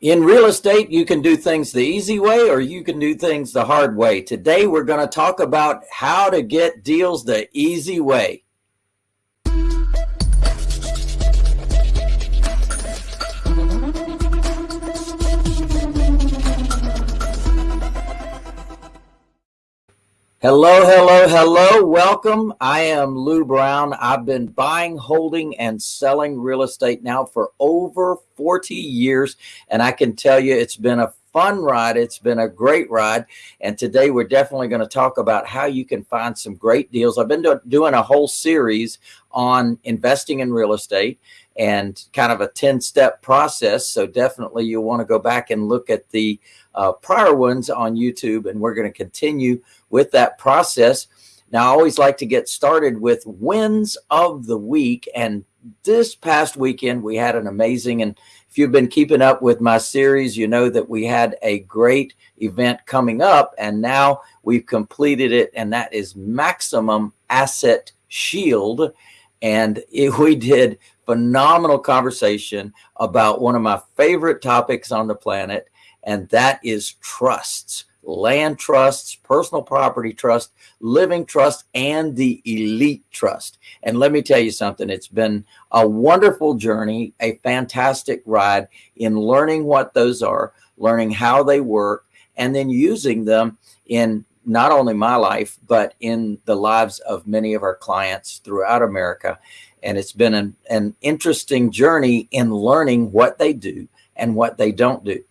In real estate, you can do things the easy way or you can do things the hard way. Today, we're going to talk about how to get deals the easy way. Hello, hello, hello. Welcome. I am Lou Brown. I've been buying, holding, and selling real estate now for over 40 years. And I can tell you it's been a fun ride. It's been a great ride. And today we're definitely going to talk about how you can find some great deals. I've been do doing a whole series on investing in real estate and kind of a 10 step process. So definitely you'll want to go back and look at the uh, prior ones on YouTube. And we're going to continue with that process. Now, I always like to get started with wins of the week. And this past weekend, we had an amazing, and if you've been keeping up with my series, you know that we had a great event coming up and now we've completed it. And that is Maximum Asset Shield. And it, we did phenomenal conversation about one of my favorite topics on the planet, and that is trusts land trusts, personal property trust, living trust, and the elite trust. And let me tell you something, it's been a wonderful journey, a fantastic ride in learning what those are, learning how they work, and then using them in not only my life, but in the lives of many of our clients throughout America. And it's been an, an interesting journey in learning what they do and what they don't do.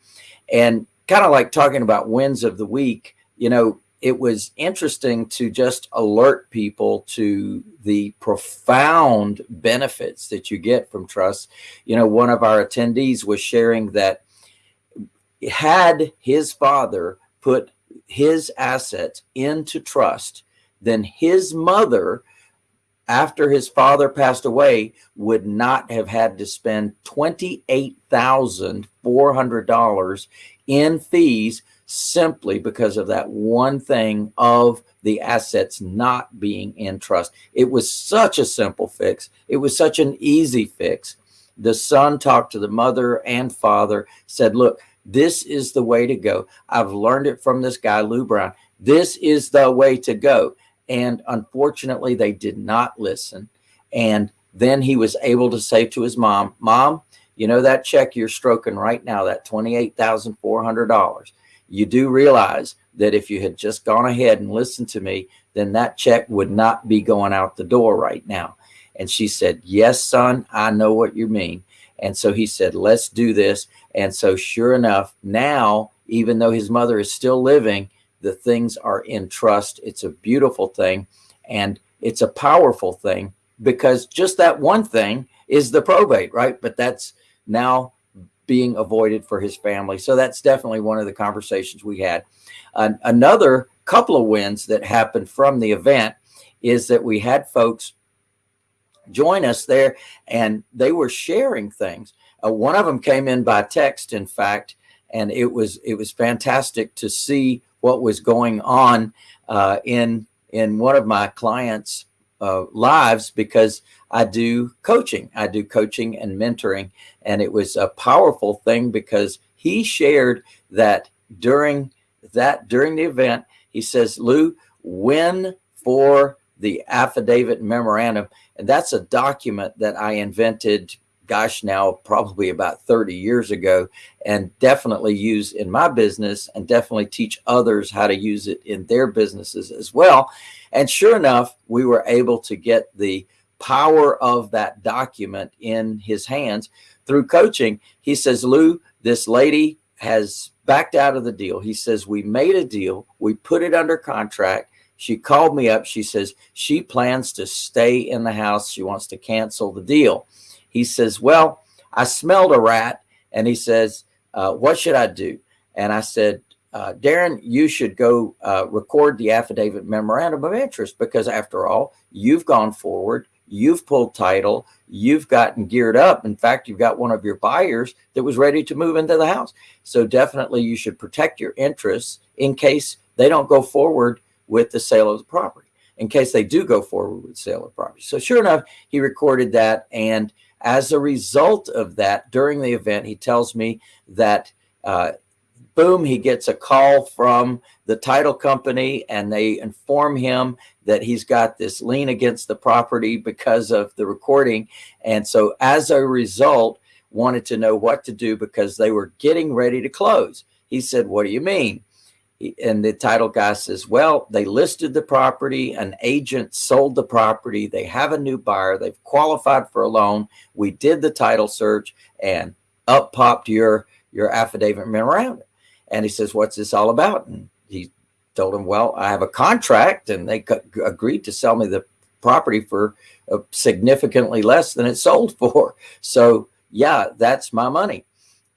And kind of like talking about wins of the week, you know, it was interesting to just alert people to the profound benefits that you get from trust. You know, one of our attendees was sharing that had his father put his assets into trust, then his mother, after his father passed away, would not have had to spend $28,400 in fees simply because of that one thing of the assets not being in trust. It was such a simple fix. It was such an easy fix. The son talked to the mother and father, said, look, this is the way to go. I've learned it from this guy, Lou Brown. This is the way to go. And unfortunately, they did not listen. And then he was able to say to his mom, Mom, you know that check you're stroking right now, that $28,400, you do realize that if you had just gone ahead and listened to me, then that check would not be going out the door right now. And she said, yes, son, I know what you mean. And so he said, let's do this. And so sure enough, now, even though his mother is still living, the things are in trust. It's a beautiful thing. And it's a powerful thing because just that one thing is the probate, right? But that's now being avoided for his family. So that's definitely one of the conversations we had. Another couple of wins that happened from the event is that we had folks join us there and they were sharing things. Uh, one of them came in by text, in fact, and it was it was fantastic to see what was going on uh, in in one of my clients' uh, lives because I do coaching. I do coaching and mentoring. And it was a powerful thing because he shared that during that, during the event, he says, Lou, when for the affidavit memorandum, and that's a document that I invented, gosh, now probably about 30 years ago, and definitely use in my business and definitely teach others how to use it in their businesses as well. And sure enough, we were able to get the power of that document in his hands through coaching. He says, Lou, this lady has backed out of the deal. He says, we made a deal. We put it under contract. She called me up. She says she plans to stay in the house. She wants to cancel the deal. He says, well, I smelled a rat. And he says, uh, what should I do? And I said, uh, Darren, you should go uh, record the affidavit memorandum of interest because after all, you've gone forward, you've pulled title, you've gotten geared up. In fact, you've got one of your buyers that was ready to move into the house. So definitely you should protect your interests in case they don't go forward with the sale of the property, in case they do go forward with sale of property. So sure enough, he recorded that. And as a result of that, during the event, he tells me that uh, boom, he gets a call from the title company and they inform him that he's got this lien against the property because of the recording. And so as a result, wanted to know what to do because they were getting ready to close. He said, what do you mean? And the title guy says, well, they listed the property. An agent sold the property. They have a new buyer. They've qualified for a loan. We did the title search and up popped your, your affidavit memorandum. And he says, what's this all about? And he told him, well, I have a contract and they agreed to sell me the property for uh, significantly less than it sold for. So yeah, that's my money.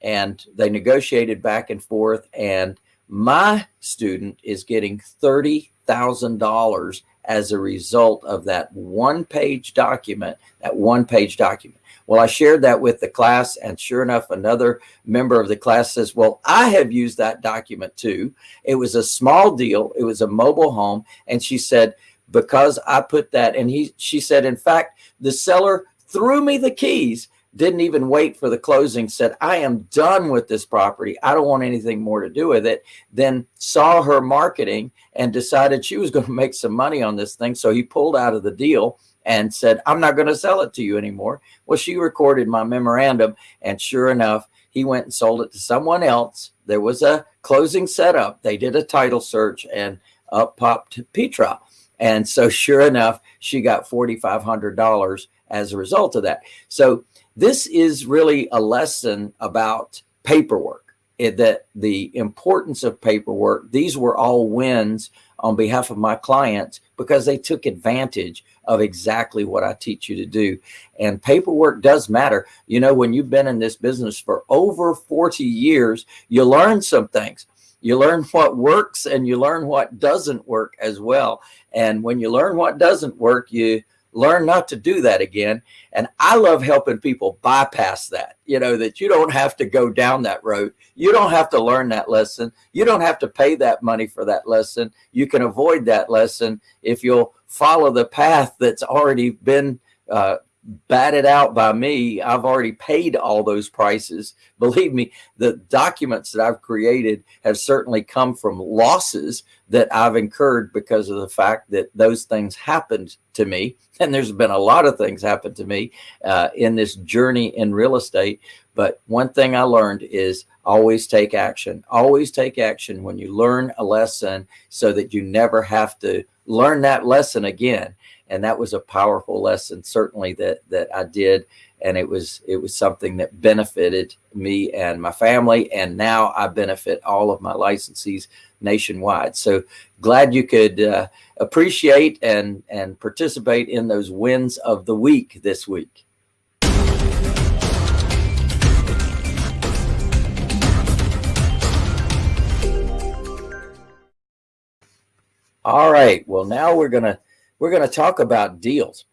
And they negotiated back and forth and my student is getting $30,000 as a result of that one page document, that one page document. Well, I shared that with the class and sure enough, another member of the class says, well, I have used that document too. It was a small deal. It was a mobile home. And she said, because I put that and he, she said, in fact, the seller threw me the keys didn't even wait for the closing, said, I am done with this property. I don't want anything more to do with it. Then saw her marketing and decided she was going to make some money on this thing. So he pulled out of the deal and said, I'm not going to sell it to you anymore. Well, she recorded my memorandum and sure enough, he went and sold it to someone else. There was a closing setup. They did a title search and up popped Petra. And so sure enough, she got $4,500 as a result of that. So this is really a lesson about paperwork it, that the importance of paperwork. These were all wins on behalf of my clients because they took advantage of exactly what I teach you to do. And paperwork does matter. You know, when you've been in this business for over 40 years, you learn some things. You learn what works and you learn what doesn't work as well. And when you learn what doesn't work, you learn not to do that again. And I love helping people bypass that, you know, that you don't have to go down that road. You don't have to learn that lesson. You don't have to pay that money for that lesson. You can avoid that lesson if you'll follow the path that's already been uh, batted out by me. I've already paid all those prices. Believe me, the documents that I've created have certainly come from losses that I've incurred because of the fact that those things happened to me. And there's been a lot of things happen to me uh, in this journey in real estate. But one thing I learned is always take action. Always take action when you learn a lesson so that you never have to learn that lesson again and that was a powerful lesson certainly that that I did. And it was it was something that benefited me and my family. And now I benefit all of my licensees nationwide. So glad you could uh, appreciate and and participate in those wins of the week this week. All right. Well now we're gonna we're going to talk about deals.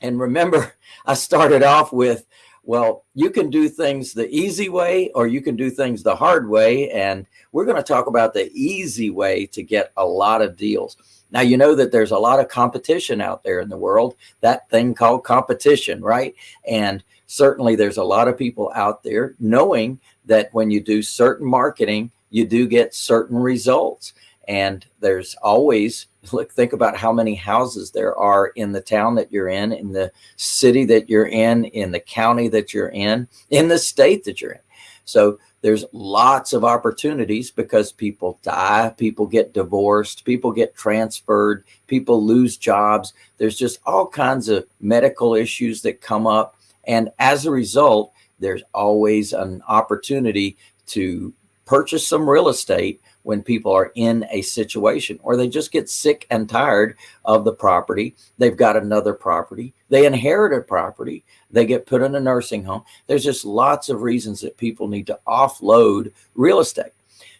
And remember, I started off with, well, you can do things the easy way or you can do things the hard way. And we're going to talk about the easy way to get a lot of deals. Now, you know that there's a lot of competition out there in the world, that thing called competition, right? And certainly there's a lot of people out there knowing that when you do certain marketing, you do get certain results. And there's always look, think about how many houses there are in the town that you're in, in the city that you're in, in the county that you're in, in the state that you're in. So there's lots of opportunities because people die, people get divorced, people get transferred, people lose jobs. There's just all kinds of medical issues that come up. And as a result, there's always an opportunity to purchase some real estate when people are in a situation or they just get sick and tired of the property. They've got another property. They inherit a property. They get put in a nursing home. There's just lots of reasons that people need to offload real estate.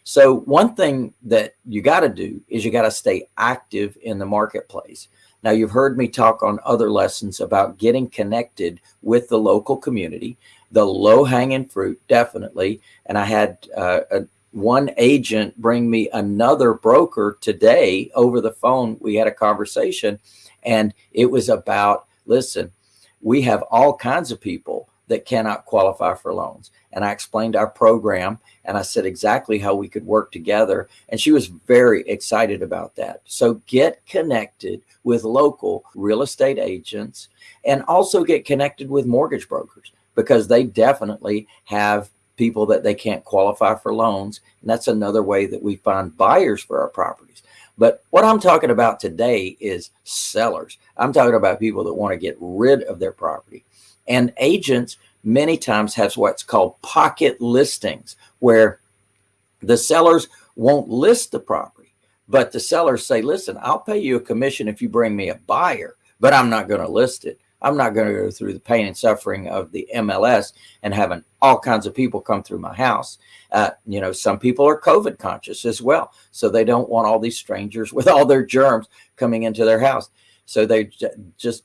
So one thing that you got to do is you got to stay active in the marketplace. Now you've heard me talk on other lessons about getting connected with the local community, the low hanging fruit, definitely. And I had uh, a, one agent bring me another broker today over the phone. We had a conversation and it was about, listen, we have all kinds of people that cannot qualify for loans. And I explained our program and I said exactly how we could work together. And she was very excited about that. So get connected with local real estate agents and also get connected with mortgage brokers because they definitely have people that they can't qualify for loans. And that's another way that we find buyers for our properties. But what I'm talking about today is sellers. I'm talking about people that want to get rid of their property. And agents many times have what's called pocket listings, where the sellers won't list the property, but the sellers say, listen, I'll pay you a commission if you bring me a buyer, but I'm not going to list it. I'm not going to go through the pain and suffering of the MLS and having all kinds of people come through my house. Uh, you know, some people are COVID conscious as well. So they don't want all these strangers with all their germs coming into their house. So they just,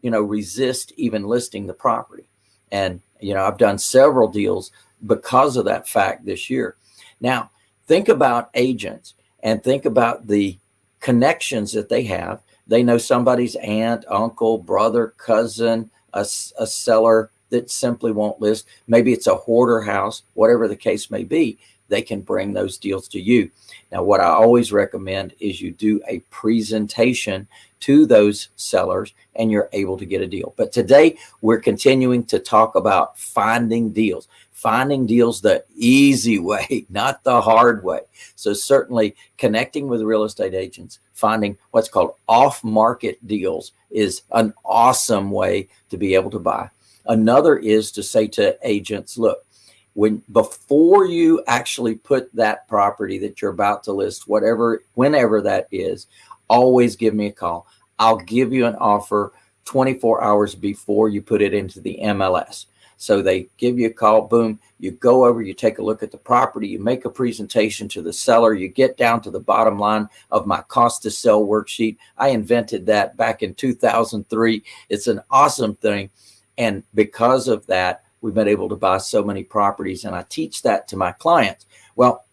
you know, resist even listing the property. And, you know, I've done several deals because of that fact this year. Now, think about agents and think about the connections that they have they know somebody's aunt, uncle, brother, cousin, a, a seller that simply won't list. Maybe it's a hoarder house, whatever the case may be, they can bring those deals to you. Now, what I always recommend is you do a presentation to those sellers and you're able to get a deal. But today we're continuing to talk about finding deals finding deals the easy way, not the hard way. So certainly connecting with real estate agents, finding what's called off-market deals is an awesome way to be able to buy. Another is to say to agents, look, when before you actually put that property that you're about to list, whatever, whenever that is, always give me a call. I'll give you an offer 24 hours before you put it into the MLS. So they give you a call, boom, you go over, you take a look at the property, you make a presentation to the seller, you get down to the bottom line of my cost to sell worksheet. I invented that back in 2003. It's an awesome thing. And because of that, we've been able to buy so many properties and I teach that to my clients. Well,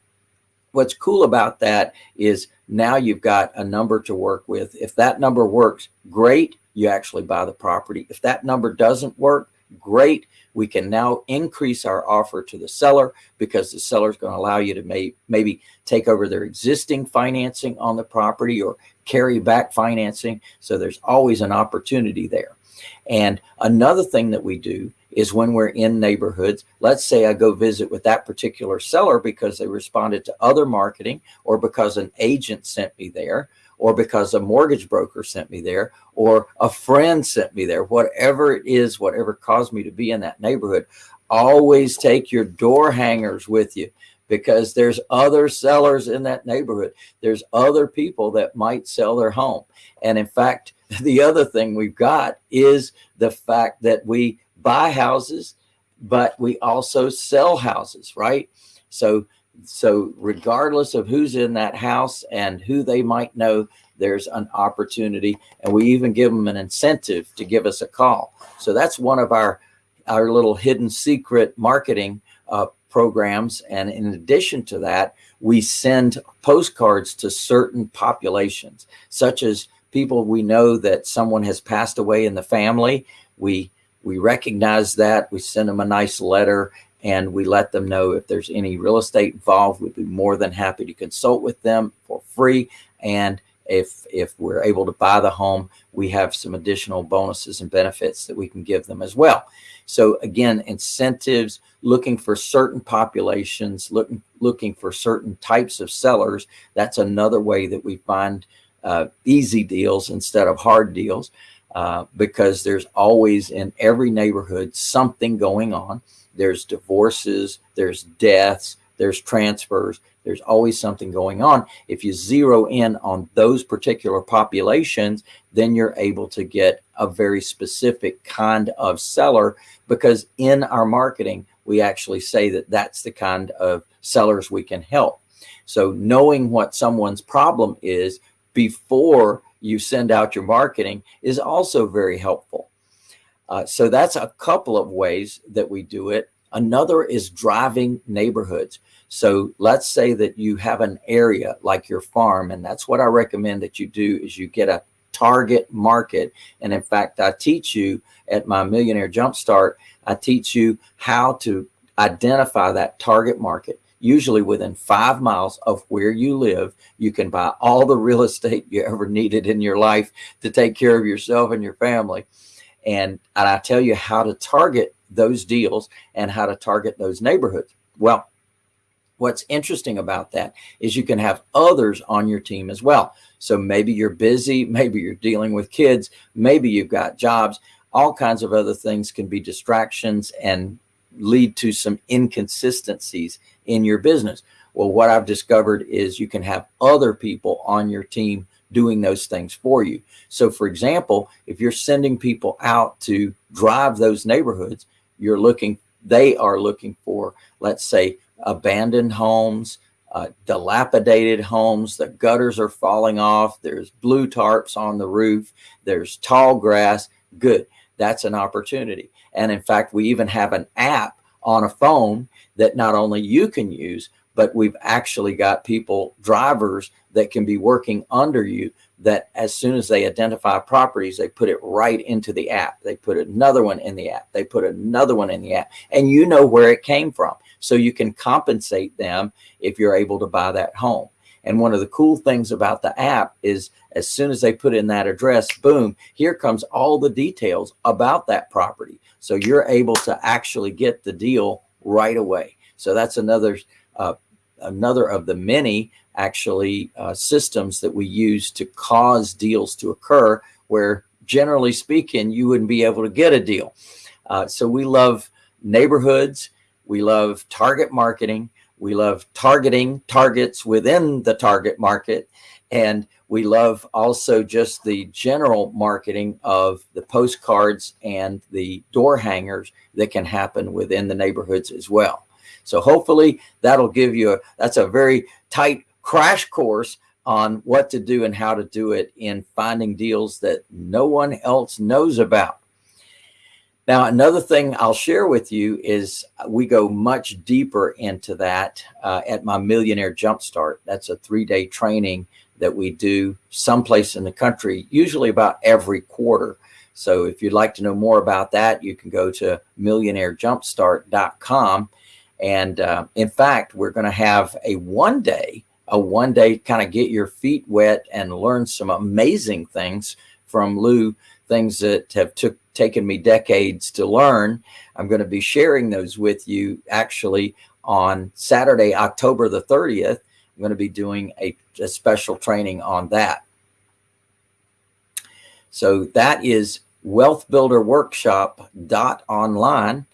what's cool about that is now you've got a number to work with. If that number works, great, you actually buy the property. If that number doesn't work, great, we can now increase our offer to the seller because the seller is going to allow you to may, maybe take over their existing financing on the property or carry back financing. So there's always an opportunity there. And another thing that we do is when we're in neighborhoods, let's say I go visit with that particular seller because they responded to other marketing or because an agent sent me there or because a mortgage broker sent me there or a friend sent me there, whatever it is, whatever caused me to be in that neighborhood, always take your door hangers with you because there's other sellers in that neighborhood. There's other people that might sell their home. And in fact, the other thing we've got is the fact that we buy houses, but we also sell houses, right? So so regardless of who's in that house and who they might know, there's an opportunity. And we even give them an incentive to give us a call. So that's one of our, our little hidden secret marketing uh, programs. And in addition to that, we send postcards to certain populations, such as people we know that someone has passed away in the family. We we recognize that. We send them a nice letter and we let them know if there's any real estate involved, we'd be more than happy to consult with them for free. And if, if we're able to buy the home, we have some additional bonuses and benefits that we can give them as well. So again, incentives, looking for certain populations, looking, looking for certain types of sellers. That's another way that we find uh, easy deals instead of hard deals uh, because there's always in every neighborhood something going on there's divorces, there's deaths, there's transfers, there's always something going on. If you zero in on those particular populations, then you're able to get a very specific kind of seller because in our marketing, we actually say that that's the kind of sellers we can help. So knowing what someone's problem is before you send out your marketing is also very helpful. Uh, so that's a couple of ways that we do it. Another is driving neighborhoods. So let's say that you have an area like your farm, and that's what I recommend that you do is you get a target market. And in fact, I teach you at my Millionaire Jumpstart, I teach you how to identify that target market. Usually within five miles of where you live, you can buy all the real estate you ever needed in your life to take care of yourself and your family. And, and I tell you how to target those deals and how to target those neighborhoods. Well, what's interesting about that is you can have others on your team as well. So maybe you're busy, maybe you're dealing with kids, maybe you've got jobs, all kinds of other things can be distractions and lead to some inconsistencies in your business. Well, what I've discovered is you can have other people on your team doing those things for you. So for example, if you're sending people out to drive those neighborhoods, you're looking, they are looking for, let's say, abandoned homes, uh, dilapidated homes, the gutters are falling off, there's blue tarps on the roof, there's tall grass, good. That's an opportunity. And in fact, we even have an app on a phone that not only you can use, but we've actually got people, drivers that can be working under you that as soon as they identify properties, they put it right into the app. They put another one in the app. They put another one in the app and you know where it came from. So you can compensate them if you're able to buy that home. And one of the cool things about the app is as soon as they put in that address, boom, here comes all the details about that property. So you're able to actually get the deal right away. So that's another uh, another of the many actually uh, systems that we use to cause deals to occur where generally speaking, you wouldn't be able to get a deal. Uh, so we love neighborhoods. We love target marketing. We love targeting targets within the target market. And we love also just the general marketing of the postcards and the door hangers that can happen within the neighborhoods as well. So hopefully that'll give you a, that's a very tight crash course on what to do and how to do it in finding deals that no one else knows about. Now, another thing I'll share with you is we go much deeper into that uh, at my Millionaire Jumpstart. That's a three-day training that we do someplace in the country, usually about every quarter. So if you'd like to know more about that, you can go to millionairejumpstart.com and uh, in fact, we're going to have a one day, a one day kind of get your feet wet and learn some amazing things from Lou, things that have took taken me decades to learn. I'm going to be sharing those with you actually on Saturday, October the 30th. I'm going to be doing a, a special training on that. So that is wealthbuilderworkshop.online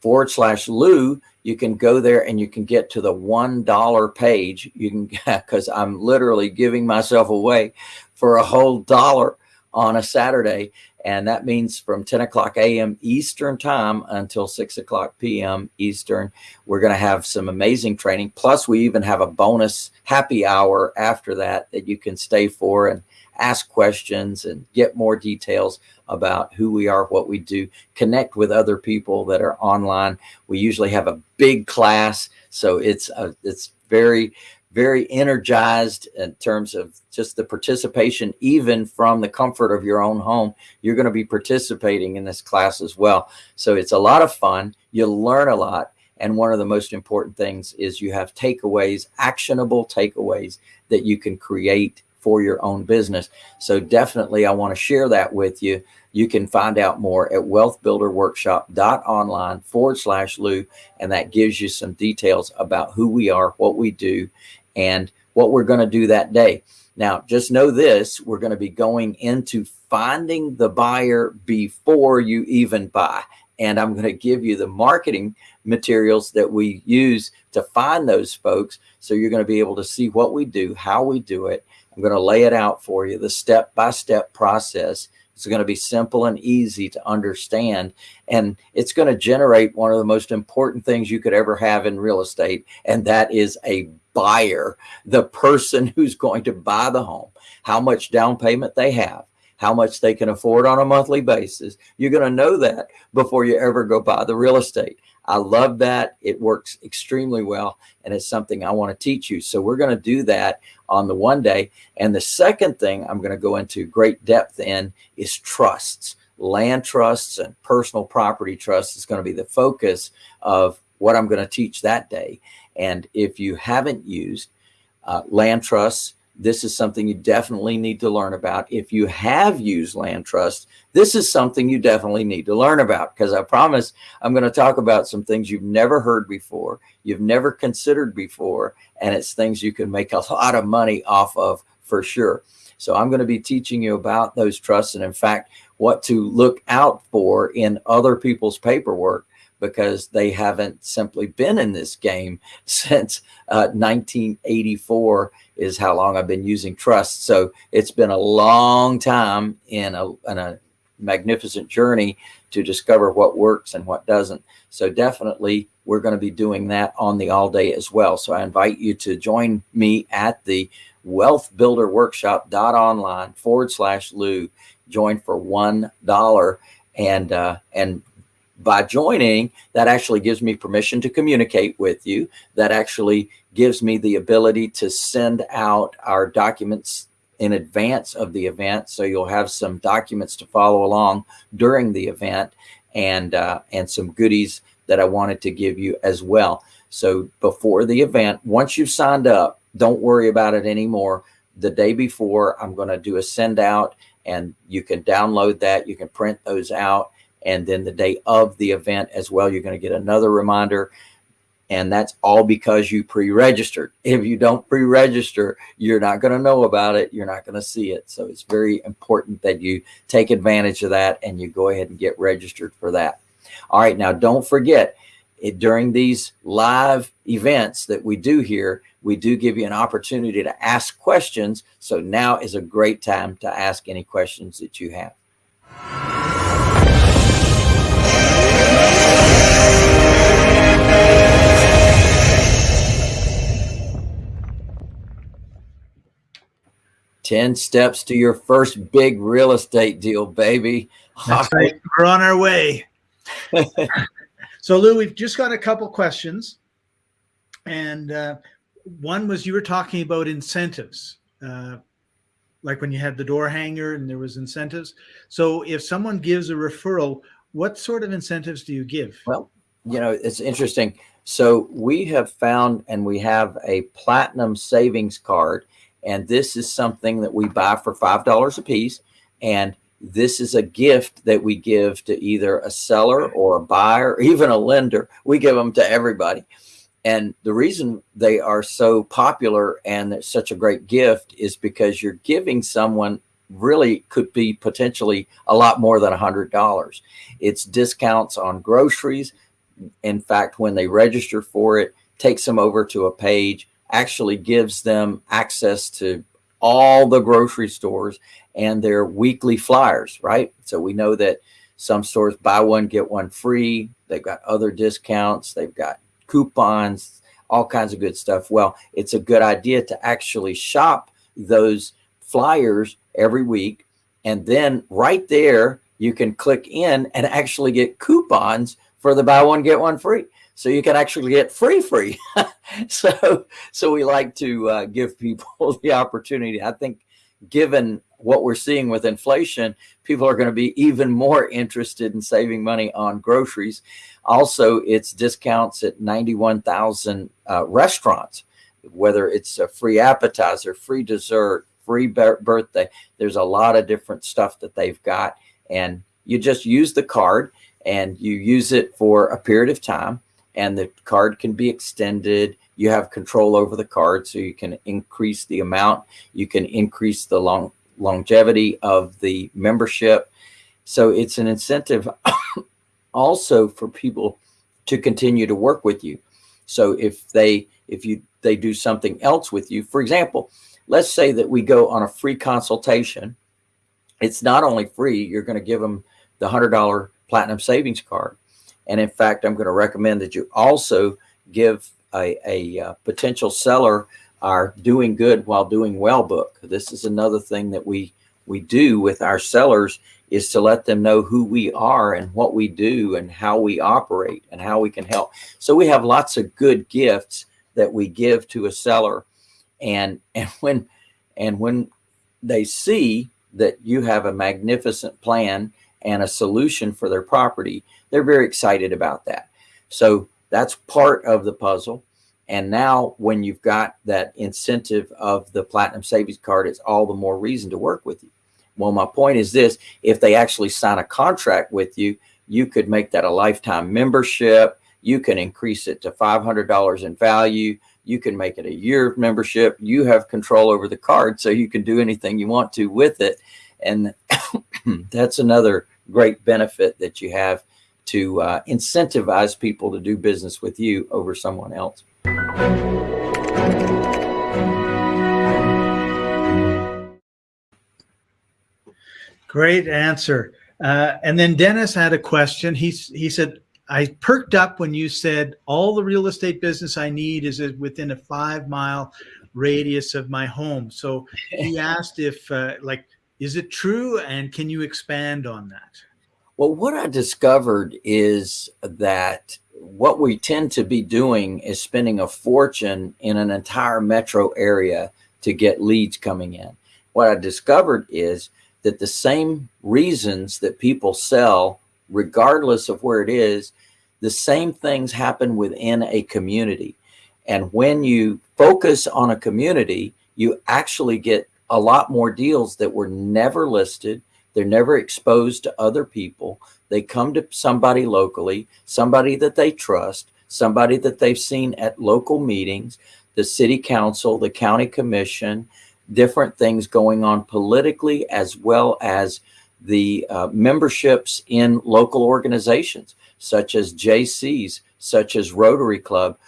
forward slash Lou you can go there and you can get to the $1 page. You can, because I'm literally giving myself away for a whole dollar on a Saturday. And that means from 10 o'clock a.m. Eastern time until 6 o'clock p.m. Eastern, we're going to have some amazing training. Plus, we even have a bonus happy hour after that that you can stay for and ask questions and get more details about who we are, what we do, connect with other people that are online. We usually have a big class, so it's a, it's very very energized in terms of just the participation, even from the comfort of your own home. You're going to be participating in this class as well. So it's a lot of fun. You'll learn a lot. And one of the most important things is you have takeaways, actionable takeaways that you can create for your own business. So definitely I want to share that with you. You can find out more at wealthbuilderworkshop.online forward slash Lou. And that gives you some details about who we are, what we do, and what we're going to do that day. Now, just know this, we're going to be going into finding the buyer before you even buy. And I'm going to give you the marketing materials that we use to find those folks. So you're going to be able to see what we do, how we do it, I'm going to lay it out for you, the step-by-step -step process. It's going to be simple and easy to understand. And it's going to generate one of the most important things you could ever have in real estate. And that is a buyer, the person who's going to buy the home, how much down payment they have, how much they can afford on a monthly basis. You're going to know that before you ever go buy the real estate. I love that. It works extremely well. And it's something I want to teach you. So we're going to do that on the one day. And the second thing I'm going to go into great depth in is trusts. Land trusts and personal property trusts is going to be the focus of what I'm going to teach that day. And if you haven't used uh, land trusts, this is something you definitely need to learn about. If you have used land trust, this is something you definitely need to learn about because I promise I'm going to talk about some things you've never heard before, you've never considered before, and it's things you can make a lot of money off of for sure. So I'm going to be teaching you about those trusts and in fact, what to look out for in other people's paperwork because they haven't simply been in this game since uh, 1984 is how long I've been using trust. So it's been a long time in a, in a magnificent journey to discover what works and what doesn't. So definitely we're going to be doing that on the all day as well. So I invite you to join me at the wealth builder workshop dot online forward slash Lou join for one dollar and uh, and by joining, that actually gives me permission to communicate with you. That actually gives me the ability to send out our documents in advance of the event. So you'll have some documents to follow along during the event and, uh, and some goodies that I wanted to give you as well. So before the event, once you've signed up, don't worry about it anymore. The day before, I'm going to do a send out and you can download that. You can print those out and then the day of the event as well, you're going to get another reminder. And that's all because you pre-registered. If you don't pre-register, you're not going to know about it. You're not going to see it. So it's very important that you take advantage of that and you go ahead and get registered for that. All right. Now, don't forget it, during these live events that we do here, we do give you an opportunity to ask questions. So now is a great time to ask any questions that you have. 10 steps to your first big real estate deal, baby. That's right. We're on our way. so Lou, we've just got a couple questions. And uh, one was you were talking about incentives, uh, like when you had the door hanger and there was incentives. So if someone gives a referral, what sort of incentives do you give? Well, you know, it's interesting. So we have found and we have a platinum savings card and this is something that we buy for $5 a piece. And this is a gift that we give to either a seller or a buyer, even a lender. We give them to everybody. And the reason they are so popular and such a great gift is because you're giving someone really could be potentially a lot more than a hundred dollars. It's discounts on groceries. In fact, when they register for it, takes them over to a page actually gives them access to all the grocery stores and their weekly flyers, right? So we know that some stores buy one, get one free. They've got other discounts. They've got coupons, all kinds of good stuff. Well, it's a good idea to actually shop those flyers every week. And then right there, you can click in and actually get coupons for the buy one, get one free so you can actually get free free. So so we like to uh, give people the opportunity. I think given what we're seeing with inflation people are going to be even more interested in saving money on groceries. Also it's discounts at 91,000 uh, restaurants whether it's a free appetizer free dessert free birthday there's a lot of different stuff that they've got. And you just use the card and you use it for a period of time and the card can be extended. You have control over the card, so you can increase the amount. You can increase the long longevity of the membership. So it's an incentive also for people to continue to work with you. So if they if you they do something else with you, for example, let's say that we go on a free consultation. It's not only free, you're going to give them the $100 platinum savings card and in fact, I'm going to recommend that you also give a, a, uh, potential seller our doing good while doing well book. This is another thing that we, we do with our sellers is to let them know who we are and what we do and how we operate and how we can help. So we have lots of good gifts that we give to a seller. And, and when, and when they see that you have a magnificent plan and a solution for their property, they're very excited about that. So that's part of the puzzle. And now when you've got that incentive of the Platinum Savings Card, it's all the more reason to work with you. Well, my point is this, if they actually sign a contract with you, you could make that a lifetime membership. You can increase it to $500 in value. You can make it a year membership. You have control over the card, so you can do anything you want to with it. And that's another great benefit that you have to uh, incentivize people to do business with you over someone else. Great answer. Uh, and then Dennis had a question. He, he said, I perked up when you said all the real estate business I need is within a five mile radius of my home. So he asked if uh, like, is it true? And can you expand on that? Well, what I discovered is that what we tend to be doing is spending a fortune in an entire metro area to get leads coming in. What I discovered is that the same reasons that people sell, regardless of where it is, the same things happen within a community. And when you focus on a community, you actually get a lot more deals that were never listed. They're never exposed to other people. They come to somebody locally, somebody that they trust, somebody that they've seen at local meetings, the city council, the county commission, different things going on politically as well as the uh, memberships in local organizations such as Jaycees, such as Rotary Club,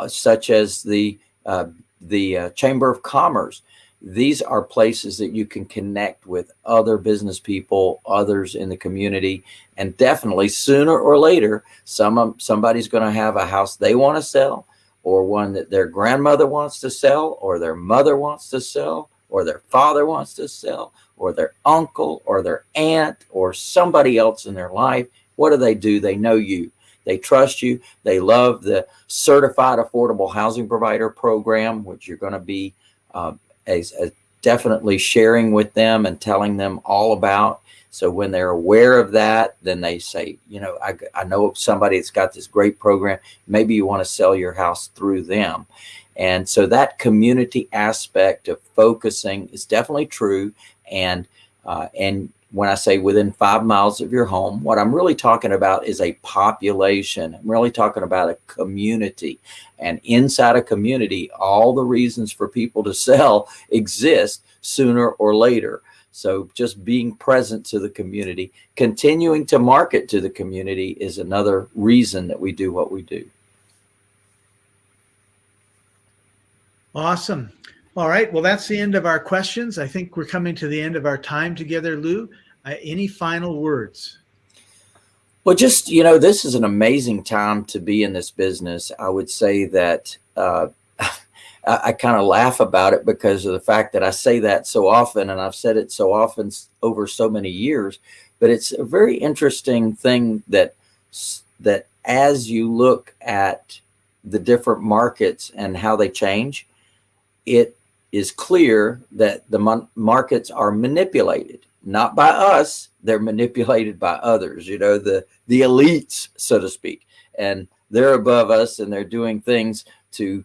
uh, such as the uh, the uh, Chamber of Commerce. These are places that you can connect with other business people, others in the community, and definitely sooner or later, some somebody's going to have a house they want to sell, or one that their grandmother wants to sell, or their mother wants to sell, or their father wants to sell, or their uncle, or their aunt, or somebody else in their life. What do they do? They know you. They trust you. They love the certified affordable housing provider program, which you're going to be uh, as, definitely sharing with them and telling them all about. So when they're aware of that, then they say, you know, I, I know somebody that's got this great program. Maybe you want to sell your house through them. And so that community aspect of focusing is definitely true. And, uh, and when I say within five miles of your home, what I'm really talking about is a population. I'm really talking about a community. And inside a community, all the reasons for people to sell exist sooner or later. So just being present to the community, continuing to market to the community is another reason that we do what we do. Awesome. All right. Well, that's the end of our questions. I think we're coming to the end of our time together, Lou. Uh, any final words? Well, just, you know, this is an amazing time to be in this business. I would say that uh, I, I kind of laugh about it because of the fact that I say that so often and I've said it so often over so many years. But it's a very interesting thing that that as you look at the different markets and how they change, it is clear that the markets are manipulated, not by us, they're manipulated by others, you know, the, the elites, so to speak. And they're above us and they're doing things to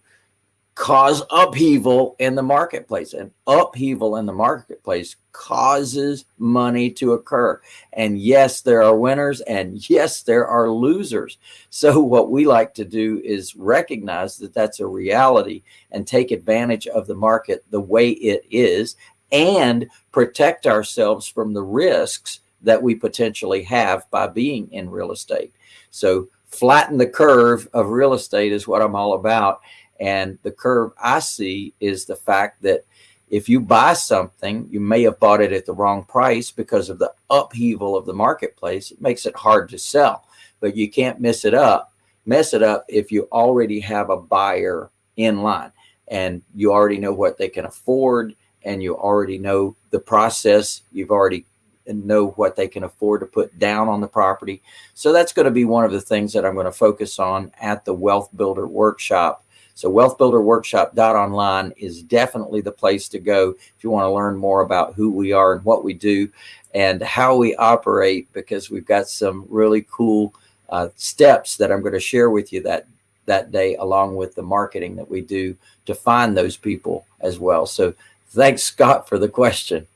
cause upheaval in the marketplace and upheaval in the marketplace causes money to occur. And yes there are winners and yes there are losers. So what we like to do is recognize that that's a reality and take advantage of the market the way it is and protect ourselves from the risks that we potentially have by being in real estate. So flatten the curve of real estate is what I'm all about and the curve I see is the fact that if you buy something, you may have bought it at the wrong price because of the upheaval of the marketplace. It makes it hard to sell, but you can't mess it up, mess it up if you already have a buyer in line and you already know what they can afford and you already know the process. You've already know what they can afford to put down on the property. So that's going to be one of the things that I'm going to focus on at the Wealth Builder Workshop. So wealthbuilderworkshop.online is definitely the place to go if you want to learn more about who we are and what we do and how we operate because we've got some really cool uh, steps that I'm going to share with you that that day along with the marketing that we do to find those people as well. So thanks Scott for the question.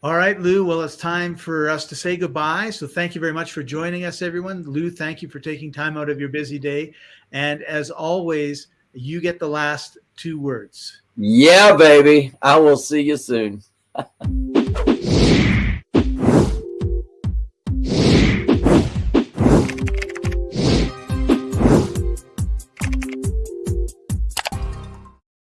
All right, Lou. Well, it's time for us to say goodbye. So thank you very much for joining us, everyone. Lou, thank you for taking time out of your busy day. And as always, you get the last two words. Yeah, baby. I will see you soon.